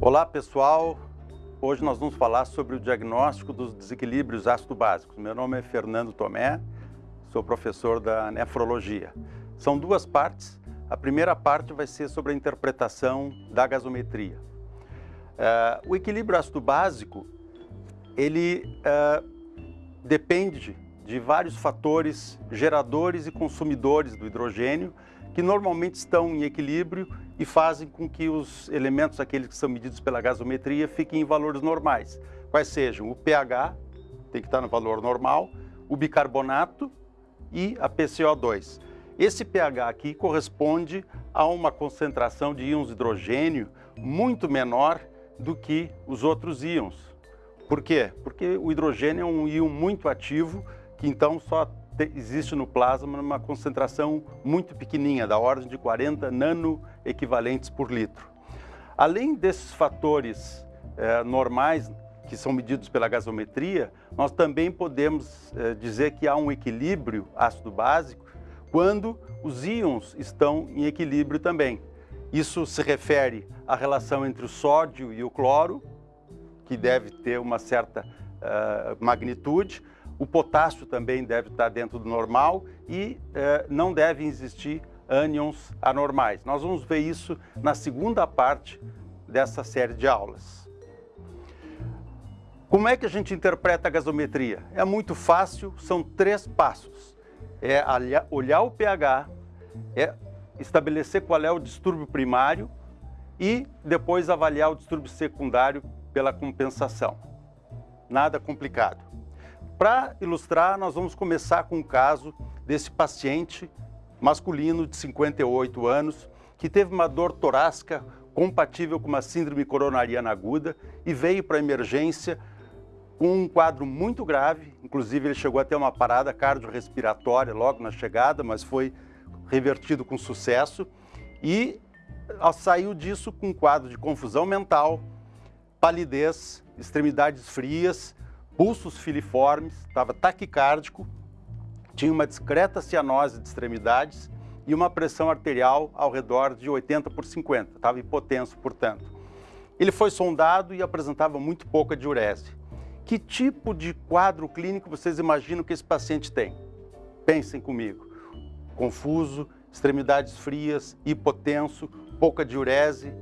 Olá pessoal, hoje nós vamos falar sobre o diagnóstico dos desequilíbrios ácido-básicos. Meu nome é Fernando Tomé, sou professor da nefrologia. São duas partes. A primeira parte vai ser sobre a interpretação da gasometria. Uh, o equilíbrio ácido-básico, ele uh, depende de vários fatores geradores e consumidores do hidrogênio que normalmente estão em equilíbrio e fazem com que os elementos, aqueles que são medidos pela gasometria, fiquem em valores normais. Quais sejam o pH, tem que estar no valor normal, o bicarbonato e a PCO2. Esse pH aqui corresponde a uma concentração de íons de hidrogênio muito menor do que os outros íons. Por quê? Porque o hidrogênio é um íon muito ativo, que então só existe no plasma numa concentração muito pequenininha, da ordem de 40 nanoequivalentes por litro. Além desses fatores eh, normais que são medidos pela gasometria, nós também podemos eh, dizer que há um equilíbrio ácido-básico quando os íons estão em equilíbrio também. Isso se refere à relação entre o sódio e o cloro, que deve ter uma certa uh, magnitude, o potássio também deve estar dentro do normal e eh, não devem existir ânions anormais. Nós vamos ver isso na segunda parte dessa série de aulas. Como é que a gente interpreta a gasometria? É muito fácil, são três passos. É olhar o pH, é estabelecer qual é o distúrbio primário e depois avaliar o distúrbio secundário pela compensação. Nada complicado. Para ilustrar, nós vamos começar com o caso desse paciente masculino de 58 anos que teve uma dor torácica compatível com uma síndrome coronariana aguda e veio para a emergência com um quadro muito grave, inclusive ele chegou a ter uma parada cardiorrespiratória logo na chegada, mas foi revertido com sucesso. E saiu disso com um quadro de confusão mental, palidez, extremidades frias pulsos filiformes, estava taquicárdico, tinha uma discreta cianose de extremidades e uma pressão arterial ao redor de 80 por 50, estava hipotenso, portanto. Ele foi sondado e apresentava muito pouca diurese. Que tipo de quadro clínico vocês imaginam que esse paciente tem? Pensem comigo. Confuso, extremidades frias, hipotenso, pouca diurese.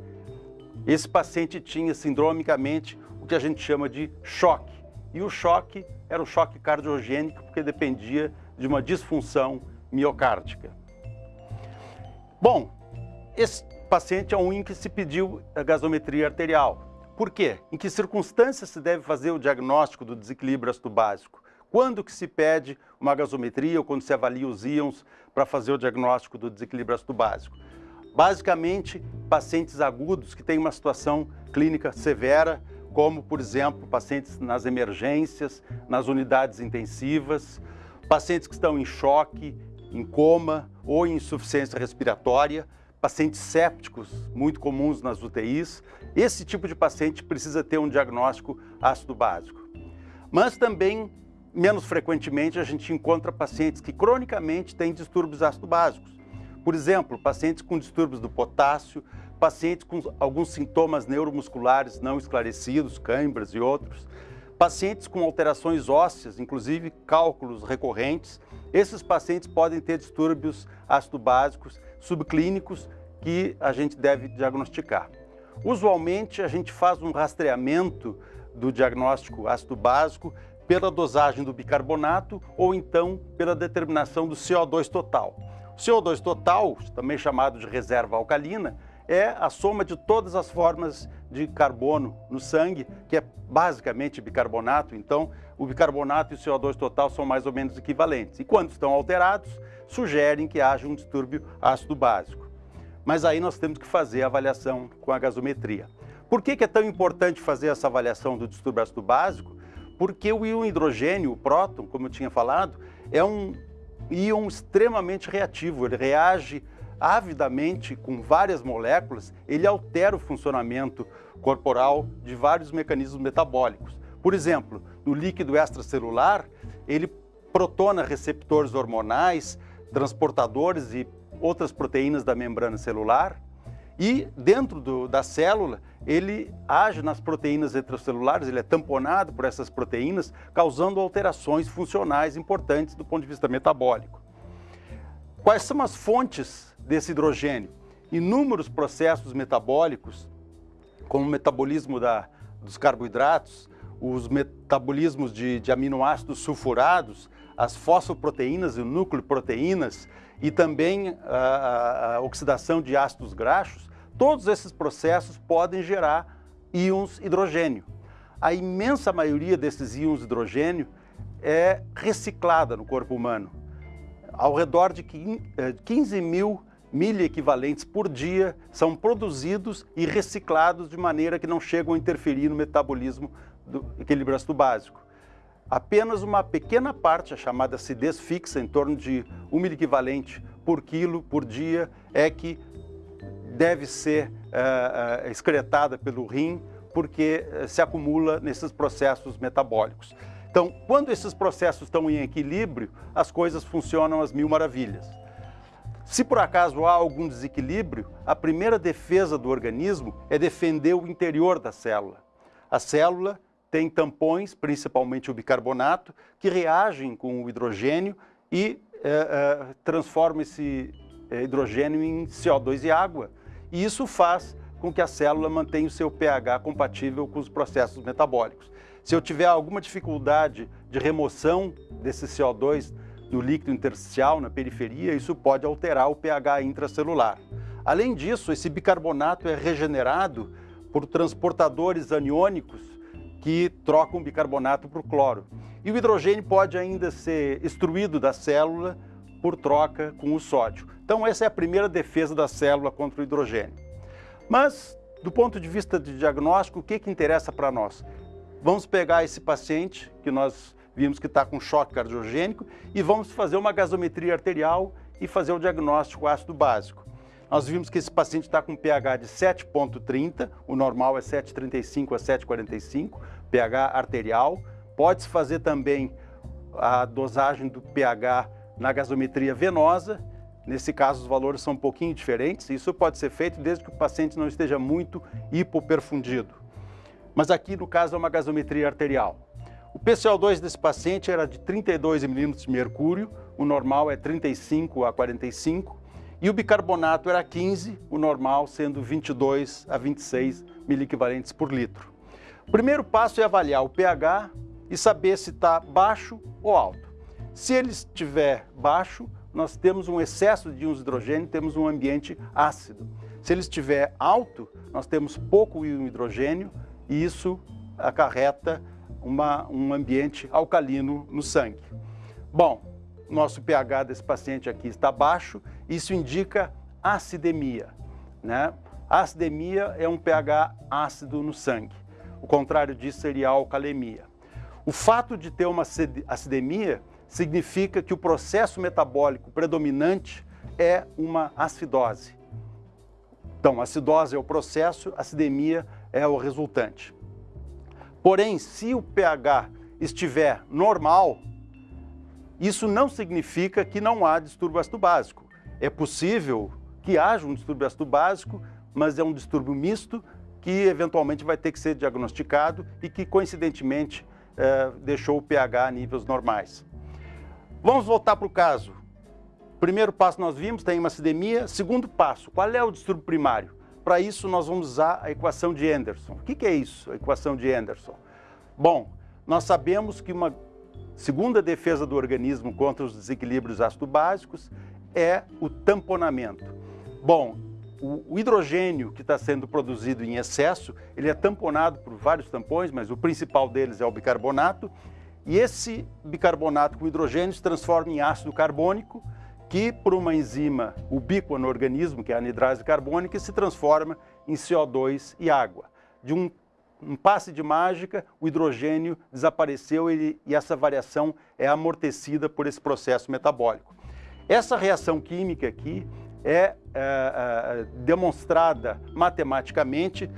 Esse paciente tinha sindromicamente o que a gente chama de choque e o choque era o choque cardiogênico, porque dependia de uma disfunção miocárdica. Bom, esse paciente é um em que se pediu a gasometria arterial. Por quê? Em que circunstâncias se deve fazer o diagnóstico do desequilíbrio ácido básico? Quando que se pede uma gasometria ou quando se avalia os íons para fazer o diagnóstico do desequilíbrio ácido básico? Basicamente, pacientes agudos que têm uma situação clínica severa, como, por exemplo, pacientes nas emergências, nas unidades intensivas, pacientes que estão em choque, em coma ou em insuficiência respiratória, pacientes sépticos, muito comuns nas UTIs. Esse tipo de paciente precisa ter um diagnóstico ácido básico. Mas também, menos frequentemente, a gente encontra pacientes que cronicamente têm distúrbios ácido básicos. Por exemplo, pacientes com distúrbios do potássio, pacientes com alguns sintomas neuromusculares não esclarecidos, câimbras e outros, pacientes com alterações ósseas, inclusive cálculos recorrentes, esses pacientes podem ter distúrbios ácido-básicos subclínicos que a gente deve diagnosticar. Usualmente, a gente faz um rastreamento do diagnóstico ácido-básico pela dosagem do bicarbonato ou então pela determinação do CO2 total. O CO2 total, também chamado de reserva alcalina, é a soma de todas as formas de carbono no sangue, que é basicamente bicarbonato, então o bicarbonato e o CO2 total são mais ou menos equivalentes. E quando estão alterados, sugerem que haja um distúrbio ácido básico. Mas aí nós temos que fazer a avaliação com a gasometria. Por que, que é tão importante fazer essa avaliação do distúrbio ácido básico? Porque o íon hidrogênio, o próton, como eu tinha falado, é um íon extremamente reativo, ele reage avidamente com várias moléculas, ele altera o funcionamento corporal de vários mecanismos metabólicos. Por exemplo, no líquido extracelular, ele protona receptores hormonais, transportadores e outras proteínas da membrana celular, E dentro do, da célula, ele age nas proteínas extracelulares, ele é tamponado por essas proteínas, causando alterações funcionais importantes do ponto de vista metabólico. Quais são as fontes desse hidrogênio? Inúmeros processos metabólicos, como o metabolismo da, dos carboidratos, os metabolismos de, de aminoácidos sulfurados, as fosfoproteínas e nucleoproteínas e também a, a, oxidação de ácidos graxos, todos esses processos podem gerar íons hidrogênio. A imensa maioria desses íons hidrogênio é reciclada no corpo humano. Ao redor de 15 eh, mil miliequivalentes por dia são produzidos e reciclados de maneira que não chegam a interferir no metabolismo do equilíbrio ácido básico. Apenas uma pequena parte, a chamada acidez fixa, em torno de um miliequivalente por quilo por dia, é que deve ser uh, uh, excretada pelo rim, porque uh, se acumula nesses processos metabólicos. Então, quando esses processos estão em equilíbrio, as coisas funcionam às mil maravilhas. Se por acaso há algum desequilíbrio, a primeira defesa do organismo é defender o interior da célula. A célula tem tampões, principalmente o bicarbonato, que reagem com o hidrogênio e é, é, transformam esse é, hidrogênio em CO2 e água. E isso faz com que a célula mantenha o seu pH compatível com os processos metabólicos. Se eu tiver alguma dificuldade de remoção desse CO2 no líquido intersticial, na periferia, isso pode alterar o pH intracelular. Além disso, esse bicarbonato é regenerado por transportadores aniônicos que trocam bicarbonato por cloro. E o hidrogênio pode ainda ser extruído da célula por troca com o sódio. Então essa é a primeira defesa da célula contra o hidrogênio. Mas, do ponto de vista de diagnóstico, o que, que interessa para nós? Vamos pegar esse paciente que nós vimos que está com choque cardiogênico e vamos fazer uma gasometria arterial e fazer o diagnóstico ácido básico. Nós vimos que esse paciente está com pH de 7,30, o normal é 7,35 a 7,45, pH arterial. Pode-se fazer também a dosagem do pH na gasometria venosa. Nesse caso, os valores são um pouquinho diferentes. Isso pode ser feito desde que o paciente não esteja muito hipoperfundido. Mas aqui, no caso, é uma gasometria arterial. O PCO2 desse paciente era de 32 milímetros de mercúrio, o normal é 35 a 45 e o bicarbonato era 15, o normal sendo 22 a 26 miliequivalentes por litro. O primeiro passo é avaliar o pH e saber se está baixo ou alto. Se ele estiver baixo, nós temos um excesso de íons hidrogênio, temos um ambiente ácido. Se ele estiver alto, nós temos pouco íon hidrogênio e isso acarreta uma, um ambiente alcalino no sangue. Bom, nosso pH desse paciente aqui está baixo, isso indica acidemia. Né? Acidemia é um pH ácido no sangue. O contrário disso seria alcalemia. O fato de ter uma acidemia significa que o processo metabólico predominante é uma acidose. Então, acidose é o processo, acidemia é o resultante. Porém, se o pH estiver normal, isso não significa que não há distúrbio ácido básico. É possível que haja um distúrbio ácido básico, mas é um distúrbio misto que eventualmente vai ter que ser diagnosticado e que coincidentemente eh, deixou o pH a níveis normais. Vamos voltar para o caso. Primeiro passo nós vimos, tem uma acidemia. Segundo passo, qual é o distúrbio primário? Para isso nós vamos usar a equação de Anderson. O que, é isso, a equação de Anderson? Bom, nós sabemos que uma Segunda defesa do organismo contra os desequilíbrios ácido-básicos é o tamponamento. Bom, o, hidrogênio que está sendo produzido em excesso, ele é tamponado por vários tampões, mas o principal deles é o bicarbonato, e esse bicarbonato com hidrogênio se transforma em ácido carbônico, que por uma enzima ubíqua no organismo, que é a anidrase carbônica, se transforma em CO2 e água. De um um passe de mágica, o hidrogênio desapareceu e, e essa variação é amortecida por esse processo metabólico. Essa reação química aqui é, é, é demonstrada matematicamente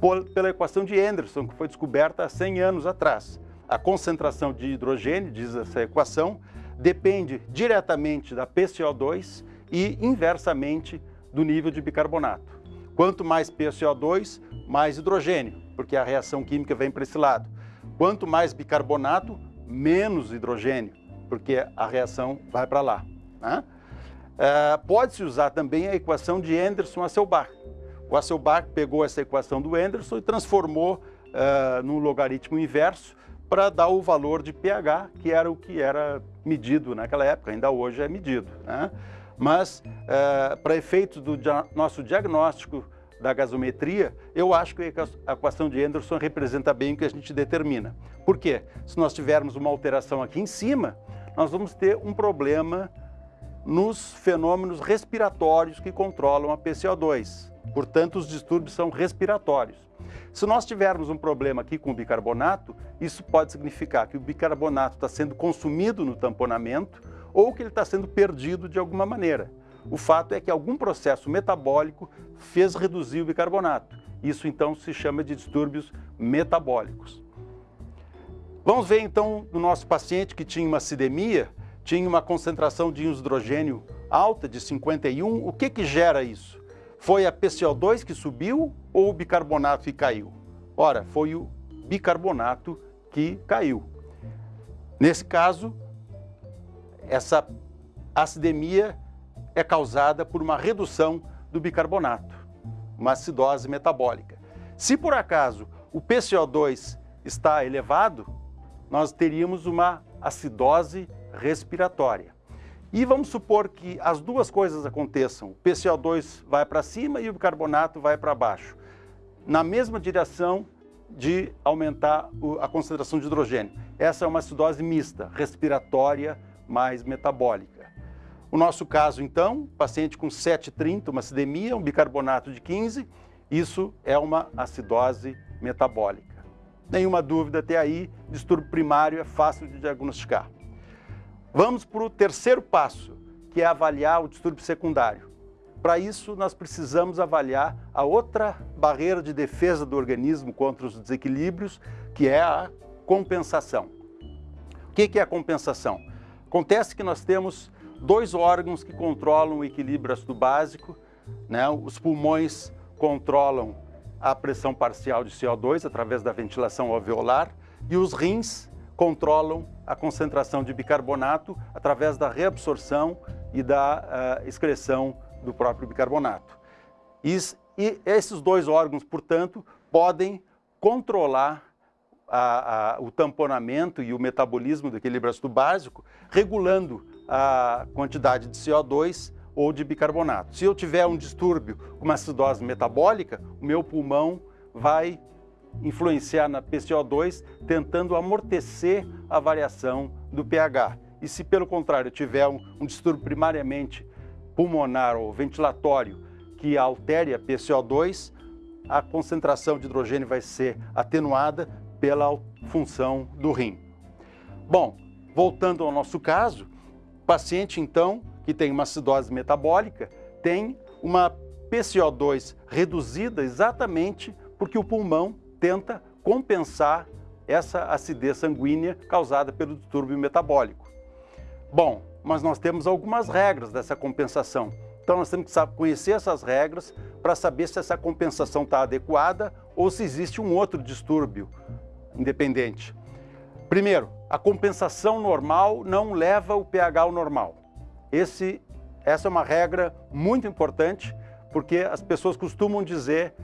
por, pela equação de Anderson, que foi descoberta há 100 anos atrás. A concentração de hidrogênio, diz essa equação, depende diretamente da PCO2 e inversamente do nível de bicarbonato. Quanto mais PCO2, mais hidrogênio, porque a reação química vem para esse lado. Quanto mais bicarbonato, menos hidrogênio, porque a reação vai para lá. Né? É, Pode-se usar também a equação de Anderson-Hasselbalch. O Hasselbalch pegou essa equação do Anderson e transformou uh, num logaritmo inverso para dar o valor de pH, que era o que era medido naquela época, ainda hoje é medido. Né? Mas, uh, para efeitos do dia nosso diagnóstico da gasometria, eu acho que a equação de Anderson representa bem o que a gente determina. Por quê? Se nós tivermos uma alteração aqui em cima, nós vamos ter um problema nos fenômenos respiratórios que controlam a PCO2. Portanto, os distúrbios são respiratórios. Se nós tivermos um problema aqui com o bicarbonato, isso pode significar que o bicarbonato está sendo consumido no tamponamento ou que ele está sendo perdido de alguma maneira. O fato é que algum processo metabólico fez reduzir o bicarbonato. Isso então se chama de distúrbios metabólicos. Vamos ver então no nosso paciente que tinha uma acidemia, tinha uma concentração de hidrogênio alta de 51, o que que gera isso? Foi a PCO2 que subiu ou o bicarbonato que caiu? Ora, foi o bicarbonato que caiu. Nesse caso, essa acidemia é causada por uma redução do bicarbonato, uma acidose metabólica. Se por acaso o PCO2 está elevado, nós teríamos uma acidose respiratória. E vamos supor que as duas coisas aconteçam. O PCO2 vai para cima e o bicarbonato vai para baixo. Na mesma direção de aumentar a concentração de hidrogênio. Essa é uma acidose mista, respiratória mais metabólica. O nosso caso, então, paciente com 7,30, uma acidemia, um bicarbonato de 15, isso é uma acidose metabólica. Nenhuma dúvida até aí, distúrbio primário é fácil de diagnosticar. Vamos para o terceiro passo, que é avaliar o distúrbio secundário. Para isso, nós precisamos avaliar a outra barreira de defesa do organismo contra os desequilíbrios, que é a compensação. O que é a compensação? Acontece que nós temos dois órgãos que controlam o equilíbrio ácido básico, né? os pulmões controlam a pressão parcial de CO2 através da ventilação alveolar e os rins controlam a concentração de bicarbonato através da reabsorção e da uh, excreção do próprio bicarbonato. E, e, esses dois órgãos, portanto, podem controlar a, a, o tamponamento e o metabolismo do equilíbrio ácido básico, regulando a quantidade de CO2 ou de bicarbonato. Se eu tiver um distúrbio, uma acidose metabólica, o meu pulmão vai influenciar na PCO2, tentando amortecer a variação do pH. E se, pelo contrário, tiver um, um distúrbio primariamente pulmonar ou ventilatório que altere a PCO2, a concentração de hidrogênio vai ser atenuada pela função do rim. Bom, voltando ao nosso caso, o paciente, então, que tem uma acidose metabólica, tem uma PCO2 reduzida exatamente porque o pulmão tenta compensar essa acidez sanguínea causada pelo distúrbio metabólico. Bom, mas nós temos algumas regras dessa compensação. Então nós temos que conhecer essas regras para saber se essa compensação está adequada ou se existe um outro distúrbio independente. Primeiro, a compensação normal não leva o pH ao normal. Esse, essa é uma regra muito importante porque as pessoas costumam dizer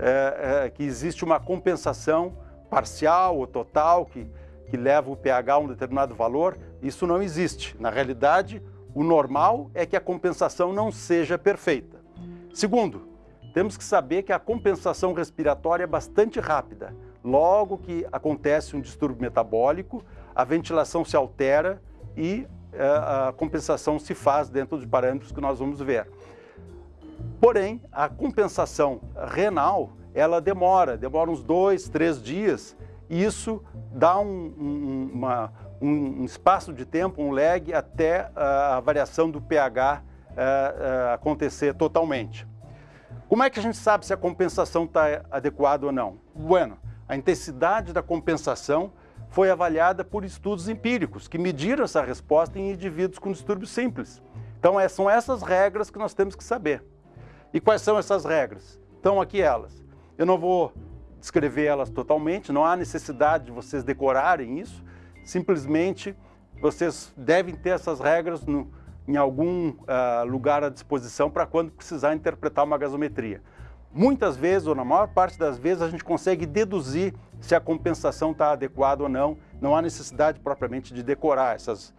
é, é, que existe uma compensação parcial ou total que, que leva o pH a um determinado valor, isso não existe. Na realidade, o normal é que a compensação não seja perfeita. Segundo, temos que saber que a compensação respiratória é bastante rápida. Logo que acontece um distúrbio metabólico, a ventilação se altera e é, a compensação se faz dentro de parâmetros que nós vamos ver. Porém, a compensação renal, ela demora, demora uns dois, três dias, e isso dá um, um, uma, um espaço de tempo, um lag, até a variação do pH uh, uh, acontecer totalmente. Como é que a gente sabe se a compensação está adequada ou não? Bueno, a intensidade da compensação foi avaliada por estudos empíricos, que mediram essa resposta em indivíduos com distúrbios simples. Então, é, são essas regras que nós temos que saber. E quais são essas regras? Estão aqui elas. Eu não vou descrever elas totalmente, não há necessidade de vocês decorarem isso, simplesmente vocês devem ter essas regras no, em algum uh, lugar à disposição para quando precisar interpretar uma gasometria. Muitas vezes, ou na maior parte das vezes, a gente consegue deduzir se a compensação está adequada ou não, não há necessidade propriamente de decorar essas.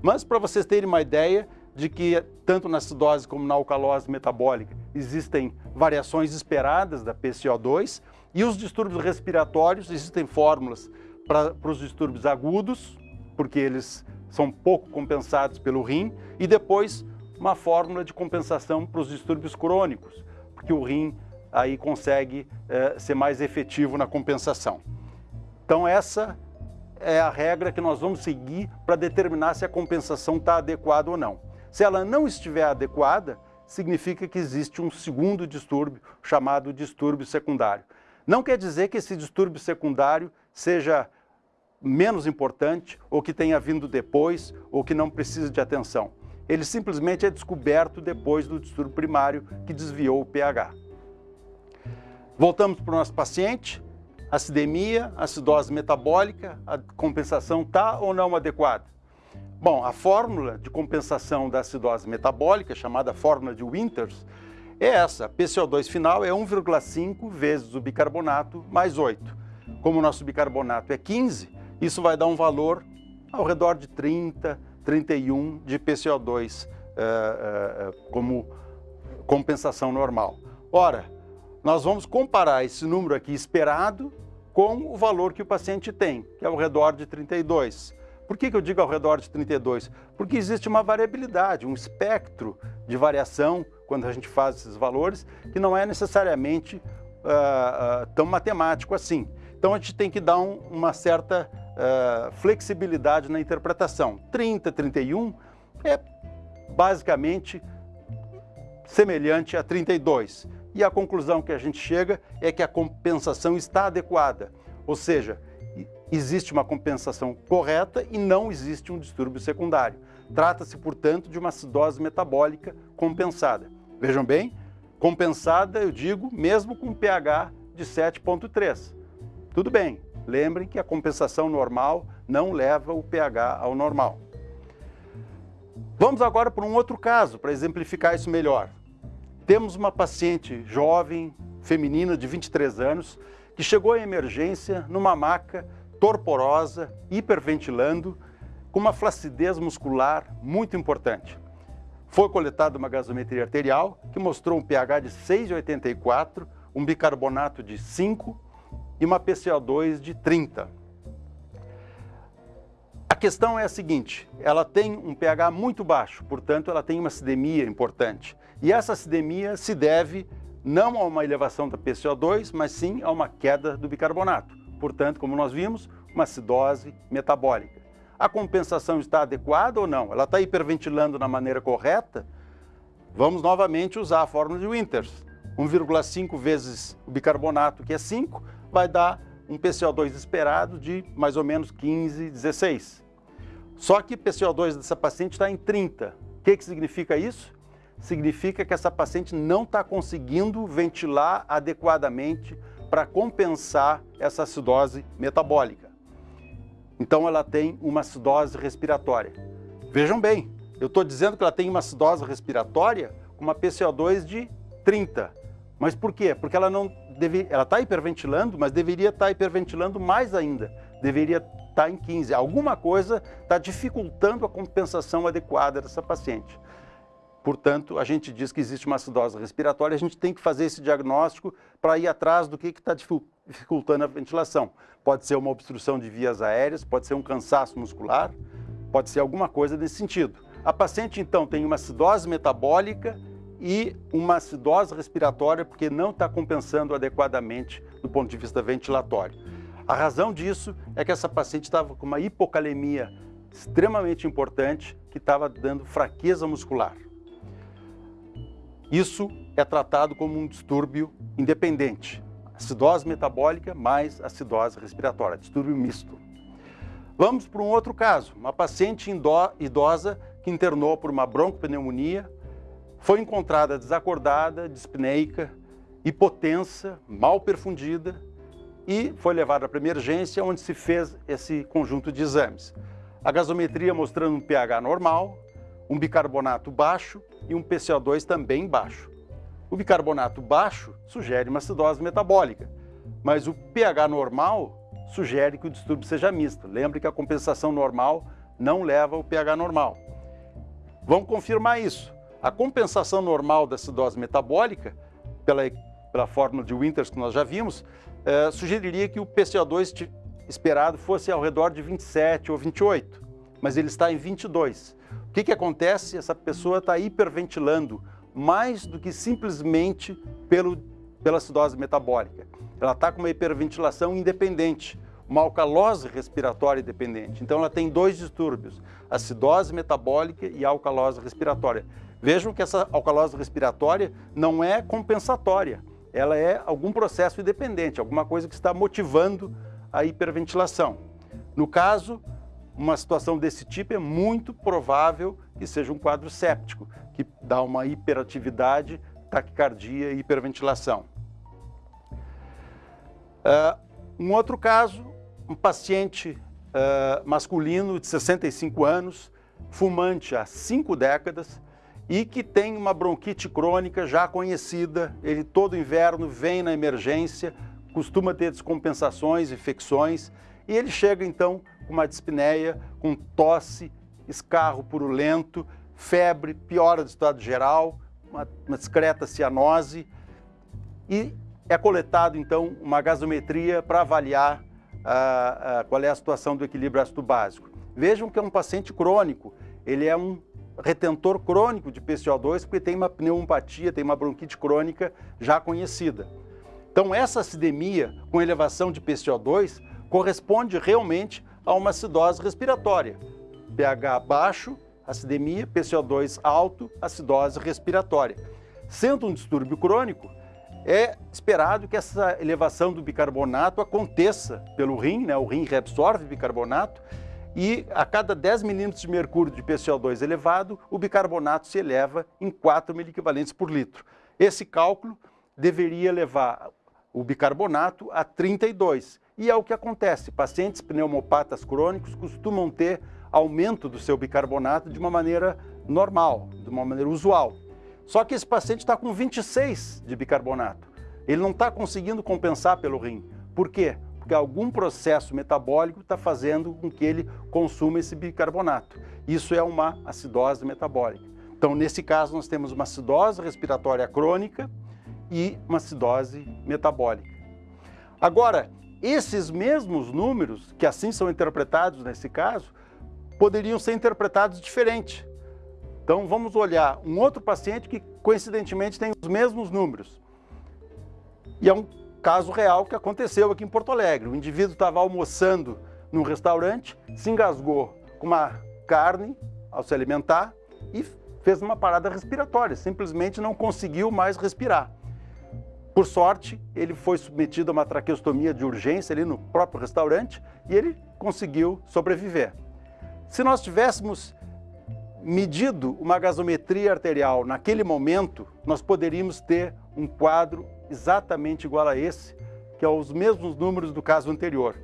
Mas para vocês terem uma ideia de que tanto na acidose como na alcalose metabólica existem variações esperadas da PCO2 e os distúrbios respiratórios, existem fórmulas para os distúrbios agudos, porque eles são pouco compensados pelo rim, e depois uma fórmula de compensação para os distúrbios crônicos, porque o rim aí consegue é, ser mais efetivo na compensação. Então essa é a regra que nós vamos seguir para determinar se a compensação está adequada ou não. Se ela não estiver adequada, significa que existe um segundo distúrbio, chamado distúrbio secundário. Não quer dizer que esse distúrbio secundário seja menos importante, ou que tenha vindo depois, ou que não precisa de atenção. Ele simplesmente é descoberto depois do distúrbio primário que desviou o pH. Voltamos para o nosso paciente, acidemia, acidose metabólica, a compensação está ou não adequada? Bom, a fórmula de compensação da acidose metabólica, chamada fórmula de Winters, é essa. PCO2 final é 1,5 vezes o bicarbonato mais 8. Como o nosso bicarbonato é 15, isso vai dar um valor ao redor de 30, 31 de PCO2 uh, uh, como compensação normal. Ora, nós vamos comparar esse número aqui esperado com o valor que o paciente tem, que é ao redor de 32. Por que, que eu digo ao redor de 32? Porque existe uma variabilidade, um espectro de variação quando a gente faz esses valores, que não é necessariamente uh, uh, tão matemático assim. Então a gente tem que dar um, uma certa uh, flexibilidade na interpretação. 30, 31 é basicamente semelhante a 32 e a conclusão que a gente chega é que a compensação está adequada, ou seja, existe uma compensação correta e não existe um distúrbio secundário. Trata-se, portanto, de uma acidose metabólica compensada. Vejam bem, compensada, eu digo, mesmo com pH de 7,3. Tudo bem, lembrem que a compensação normal não leva o pH ao normal. Vamos agora para um outro caso, para exemplificar isso melhor. Temos uma paciente jovem, feminina, de 23 anos, que chegou à emergência numa maca torporosa, hiperventilando, com uma flacidez muscular muito importante. Foi coletada uma gasometria arterial que mostrou um pH de 6,84, um bicarbonato de 5 e uma PCO2 de 30. A questão é a seguinte, ela tem um pH muito baixo, portanto ela tem uma acidemia importante. E essa acidemia se deve não a uma elevação da PCO2, mas sim a uma queda do bicarbonato. Portanto, como nós vimos, uma acidose metabólica. A compensação está adequada ou não? Ela está hiperventilando na maneira correta? Vamos novamente usar a fórmula de Winters. 1,5 vezes o bicarbonato, que é 5, vai dar um PCO2 esperado de mais ou menos 15, 16. Só que o PCO2 dessa paciente está em 30. O que, que significa isso? Significa que essa paciente não está conseguindo ventilar adequadamente para compensar essa acidose metabólica. Então ela tem uma acidose respiratória. Vejam bem, eu estou dizendo que ela tem uma acidose respiratória com uma PCO2 de 30. Mas por quê? Porque ela não deve, ela está hiperventilando, mas deveria estar tá hiperventilando mais ainda. Deveria estar tá em 15. Alguma coisa está dificultando a compensação adequada dessa paciente. Portanto, a gente diz que existe uma acidose respiratória, a gente tem que fazer esse diagnóstico para ir atrás do que está dificultando a ventilação. Pode ser uma obstrução de vias aéreas, pode ser um cansaço muscular, pode ser alguma coisa nesse sentido. A paciente, então, tem uma acidose metabólica e uma acidose respiratória porque não está compensando adequadamente do ponto de vista ventilatório. A razão disso é que essa paciente estava com uma hipocalemia extremamente importante que estava dando fraqueza muscular. Isso é tratado como um distúrbio independente, acidose metabólica mais acidose respiratória, distúrbio misto. Vamos para um outro caso, uma paciente idosa que internou por uma broncopneumonia foi encontrada desacordada, dispneica hipotensa, mal perfundida, e foi levada para emergência, onde se fez esse conjunto de exames. A gasometria mostrando um pH normal, um bicarbonato baixo e um PCO2 também baixo. O bicarbonato baixo sugere uma acidose metabólica, mas o pH normal sugere que o distúrbio seja misto. Lembre que a compensação normal não leva ao pH normal. Vamos confirmar isso. A compensação normal da acidose metabólica, pela, pela fórmula de Winters que nós já vimos, eh, sugeriria que o PCO2 esperado fosse ao redor de 27 ou 28, mas ele está em 22. Que, que acontece? Essa pessoa está hiperventilando mais do que simplesmente pelo, pela acidose metabólica. Ela está com uma hiperventilação independente, uma alcalose respiratória dependente. Então ela tem dois distúrbios, acidose metabólica e alcalose respiratória. Vejam que essa alcalose respiratória não é compensatória, ela é algum processo independente, alguma coisa que está motivando a hiperventilação. No caso, uma situação desse tipo é muito provável que seja um quadro séptico, que dá uma hiperatividade, taquicardia e hiperventilação. Uh, um outro caso, um paciente uh, masculino de 65 anos, fumante há cinco décadas e que tem uma bronquite crônica já conhecida, ele todo inverno vem na emergência, costuma ter descompensações, infecções, e ele chega então com uma dispneia, com tosse, escarro purulento, febre, piora do estado geral, uma, uma discreta cianose, e é coletado então uma gasometria para avaliar a, a, qual é a situação do equilíbrio ácido básico. Vejam que é um paciente crônico, ele é um retentor crônico de PCO2 porque tem uma pneumopatia, tem uma bronquite crônica já conhecida. Então essa acidemia com elevação de PCO2 corresponde realmente a uma acidose respiratória. pH baixo, acidemia, PCO2 alto, acidose respiratória. Sendo um distúrbio crônico, é esperado que essa elevação do bicarbonato aconteça pelo rim, né? o rim reabsorve bicarbonato, e a cada 10 milímetros de mercúrio de PCO2 elevado, o bicarbonato se eleva em 4 miliequivalentes por litro. Esse cálculo deveria levar o bicarbonato a 32, e é o que acontece. Pacientes pneumopatas crônicos costumam ter aumento do seu bicarbonato de uma maneira normal, de uma maneira usual. Só que esse paciente está com 26 de bicarbonato. Ele não está conseguindo compensar pelo rim. Por quê? Porque algum processo metabólico está fazendo com que ele consuma esse bicarbonato. Isso é uma acidose metabólica. Então, nesse caso, nós temos uma acidose respiratória crônica e uma acidose metabólica. Agora, esses mesmos números, que assim são interpretados nesse caso, poderiam ser interpretados diferente. Então vamos olhar um outro paciente que coincidentemente tem os mesmos números. E é um caso real que aconteceu aqui em Porto Alegre. O indivíduo estava almoçando num restaurante, se engasgou com uma carne ao se alimentar e fez uma parada respiratória, simplesmente não conseguiu mais respirar. Por sorte, ele foi submetido a uma traqueostomia de urgência ali no próprio restaurante e ele conseguiu sobreviver. Se nós tivéssemos medido uma gasometria arterial naquele momento, nós poderíamos ter um quadro exatamente igual a esse, que é os mesmos números do caso anterior.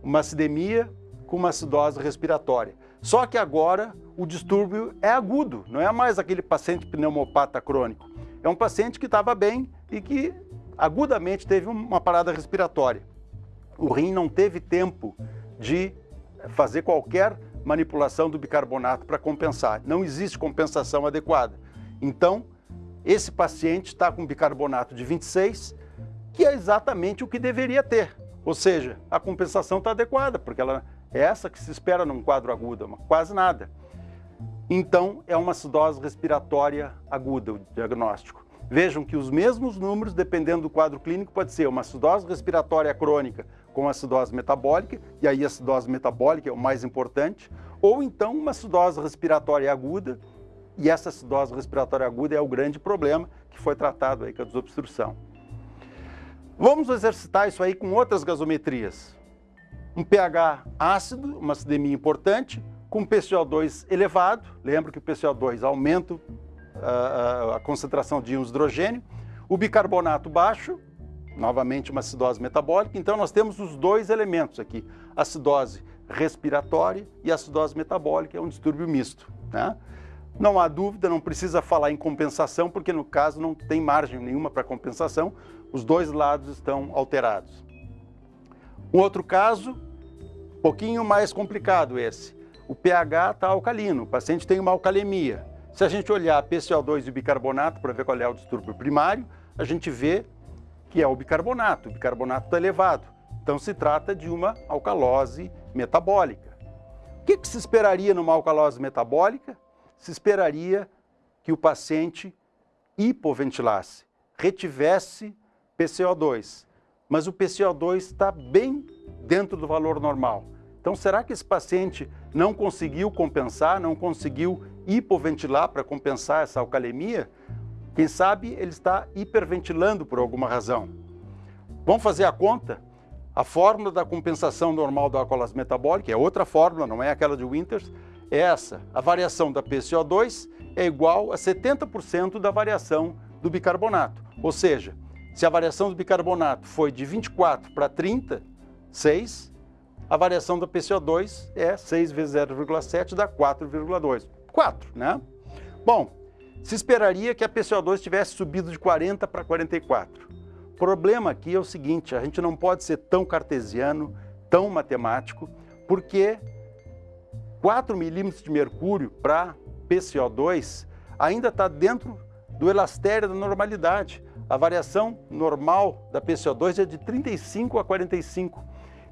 Uma acidemia com uma acidose respiratória. Só que agora o distúrbio é agudo, não é mais aquele paciente pneumopata crônico. É um paciente que estava bem e que agudamente teve uma parada respiratória. O rim não teve tempo de fazer qualquer manipulação do bicarbonato para compensar. Não existe compensação adequada. Então, esse paciente está com bicarbonato de 26, que é exatamente o que deveria ter. Ou seja, a compensação está adequada, porque ela é essa que se espera num quadro agudo, quase nada. Então, é uma acidose respiratória aguda o diagnóstico. Vejam que os mesmos números, dependendo do quadro clínico, pode ser uma acidose respiratória crônica com acidose metabólica, e aí a acidose metabólica é o mais importante, ou então uma acidose respiratória aguda, e essa acidose respiratória aguda é o grande problema que foi tratado aí com a desobstrução. Vamos exercitar isso aí com outras gasometrias. Um pH ácido, uma acidemia importante, com PCO2 elevado, lembra que o PCO2 aumenta a, a, a concentração de íons de hidrogênio, O bicarbonato baixo, novamente uma acidose metabólica, então nós temos os dois elementos aqui, acidose respiratória e acidose metabólica, é um distúrbio misto. Né? Não há dúvida, não precisa falar em compensação, porque no caso não tem margem nenhuma para compensação, os dois lados estão alterados. Um outro caso, um pouquinho mais complicado esse, o pH está alcalino, o paciente tem uma alcalemia. Se a gente olhar PCO2 e bicarbonato para ver qual é o distúrbio primário, a gente vê que é o bicarbonato, o bicarbonato está elevado. Então se trata de uma alcalose metabólica. O que, que se esperaria numa alcalose metabólica? Se esperaria que o paciente hipoventilasse, retivesse PCO2, mas o PCO2 está bem dentro do valor normal. Então, será que esse paciente não conseguiu compensar, não conseguiu hipoventilar para compensar essa alcalemia? Quem sabe ele está hiperventilando por alguma razão. Vamos fazer a conta? A fórmula da compensação normal da alcoolase metabólica é outra fórmula, não é aquela de Winters, é essa. A variação da PCO2 é igual a 70% da variação do bicarbonato. Ou seja, se a variação do bicarbonato foi de 24 para 30, 6, a variação da PCO2 é 6 vezes 0,7 dá 4,2. 4, né? Bom, se esperaria que a PCO2 tivesse subido de 40 para 44. O problema aqui é o seguinte, a gente não pode ser tão cartesiano, tão matemático, porque 4 milímetros de mercúrio para PCO2 ainda está dentro do elastério da normalidade. A variação normal da PCO2 é de 35 a 45.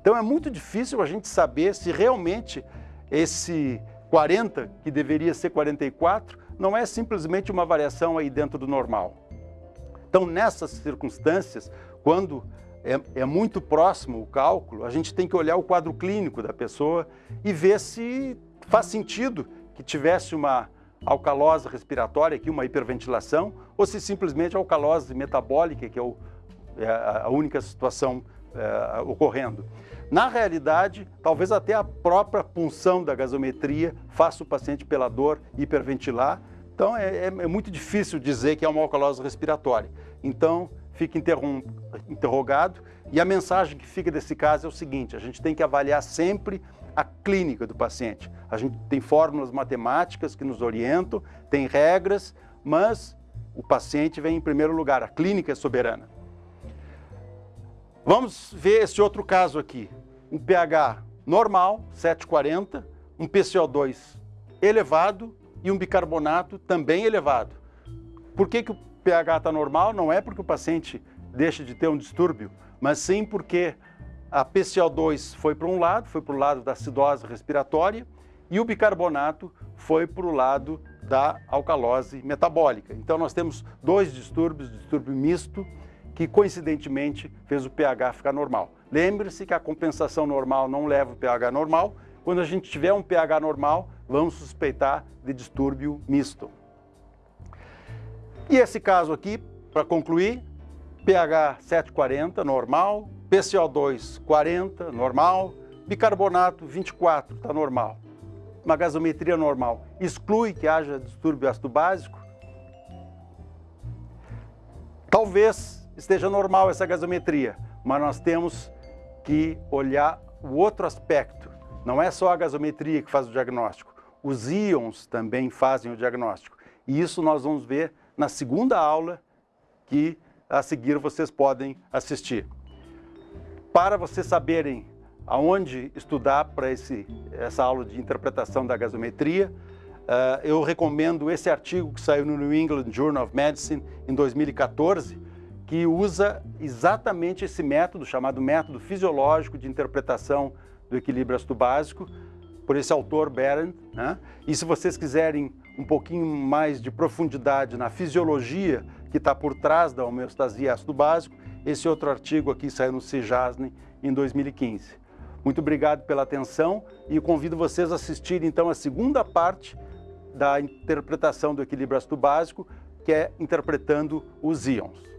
Então é muito difícil a gente saber se realmente esse 40, que deveria ser 44, não é simplesmente uma variação aí dentro do normal. Então nessas circunstâncias, quando é, é, muito próximo o cálculo, a gente tem que olhar o quadro clínico da pessoa e ver se faz sentido que tivesse uma alcalose respiratória, aqui uma hiperventilação, ou se simplesmente alcalose metabólica, que é, o, é a única situação é, ocorrendo. Na realidade, talvez até a própria punção da gasometria faça o paciente pela dor hiperventilar. Então é, é, é muito difícil dizer que é uma alcalose respiratória. Então fica interrogado e a mensagem que fica desse caso é o seguinte, a gente tem que avaliar sempre a clínica do paciente. A gente tem fórmulas matemáticas que nos orientam, tem regras, mas o paciente vem em primeiro lugar, a clínica é soberana. Vamos ver esse outro caso aqui. Um pH normal, 740, um PCO2 elevado e um bicarbonato também elevado. Por que, que o pH está normal? Não é porque o paciente deixa de ter um distúrbio, mas sim porque a PCO2 foi para um lado, foi para o lado da acidose respiratória, e o bicarbonato foi para o lado da alcalose metabólica. Então nós temos dois distúrbios, distúrbio misto que coincidentemente fez o pH ficar normal. Lembre-se que a compensação normal não leva o pH normal. Quando a gente tiver um pH normal, vamos suspeitar de distúrbio misto. E esse caso aqui, para concluir, pH 740, normal, PCO2 40, normal, bicarbonato 24, está normal. Uma gasometria normal. Exclui que haja distúrbio ácido básico? Talvez esteja normal essa gasometria, mas nós temos que olhar o outro aspecto. Não é só a gasometria que faz o diagnóstico, os íons também fazem o diagnóstico. E isso nós vamos ver na segunda aula que a seguir vocês podem assistir. Para vocês saberem aonde estudar para essa aula de interpretação da gasometria, uh, eu recomendo esse artigo que saiu no New England Journal of Medicine em 2014, que usa exatamente esse método, chamado método fisiológico de interpretação do equilíbrio ácido básico, por esse autor Berend. Né? E se vocês quiserem um pouquinho mais de profundidade na fisiologia que está por trás da homeostasia ácido básico, esse outro artigo aqui saiu no CIJASNE em 2015. Muito obrigado pela atenção e convido vocês a assistirem então a segunda parte da interpretação do equilíbrio ácido básico, que é interpretando os íons.